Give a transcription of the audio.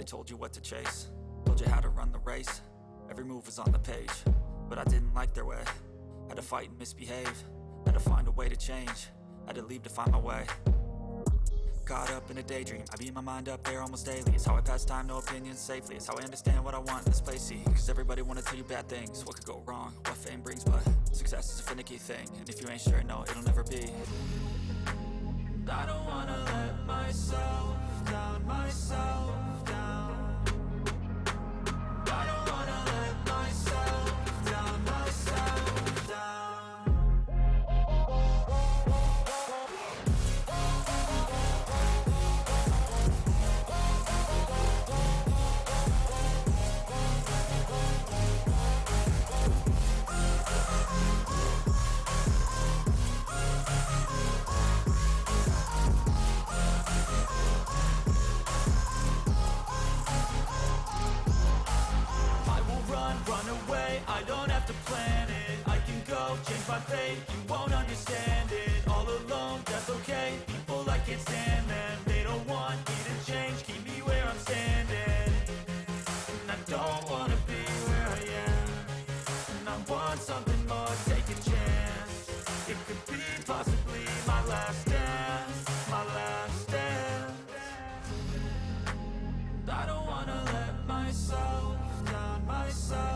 they told you what to chase. Told you how to run the race. Every move was on the page But I didn't like their way. Had to fight and misbehave. Had to find a way to change. Had to leave to find my way. Caught up in a daydream. I beat my mind up there almost daily. It's how I pass time, no opinions safely. It's how I understand what I want in this place, see Cause everybody wanna tell you bad things. What could go wrong, what fame brings But success is a finicky thing. And if you ain't sure, no, it'll never be. I don't wanna let myself You won't understand it All alone, that's okay. People, I can't stand them They don't want me to change. Keep me where I'm standing. And I don't wanna be where I am. And I want something more, take a chance. It could be possibly my last dance My last dance. I don't wanna let myself down myself.